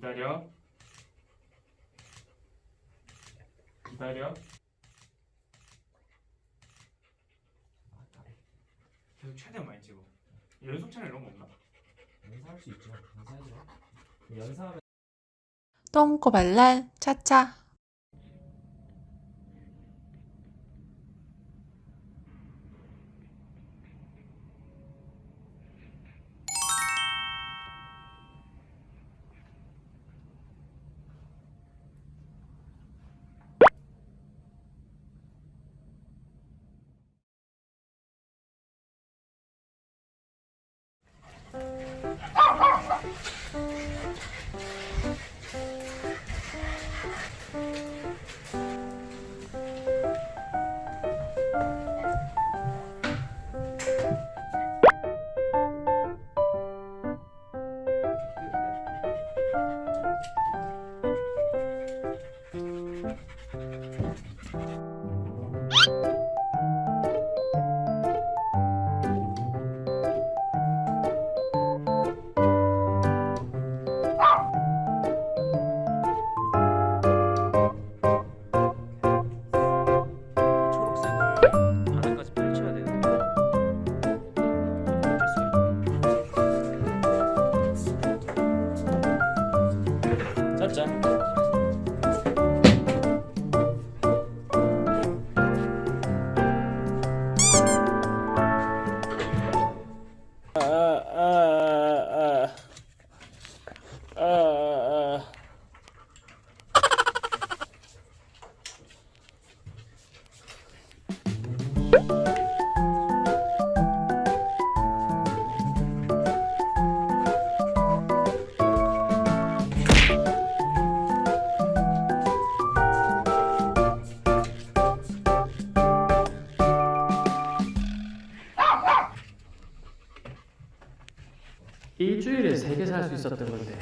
기다려. 기다려. 계속 최대한 많이 찍어. 연속 채널 이런 거 없나? 연사할 수 있죠. 연사해줘. 연사하면 똥꼬발랄 차차 일주일에 세 개 살 수 있었던 건데.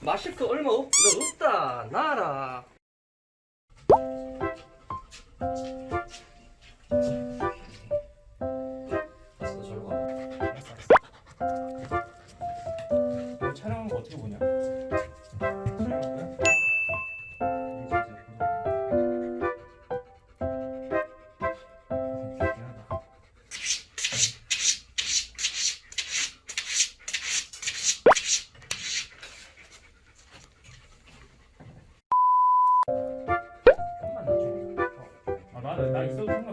마실 거 얼마 없, 너 없다 나라. 촬영한 거 어떻게 보냐? 아, 나, 나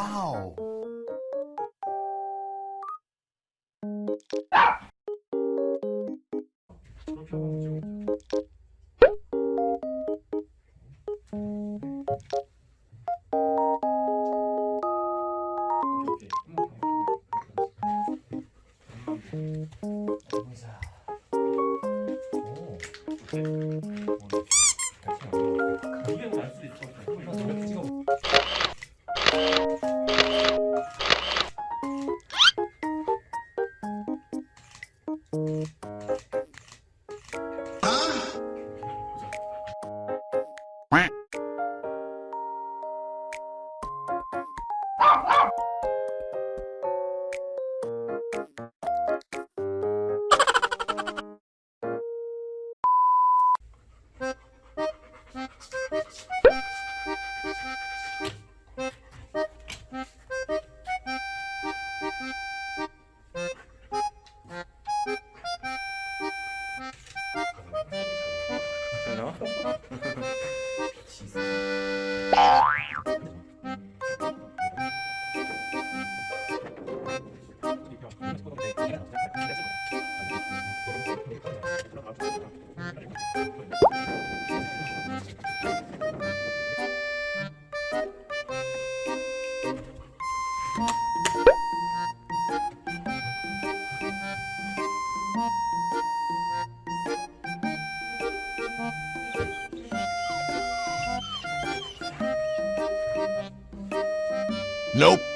Wow. Música Nope.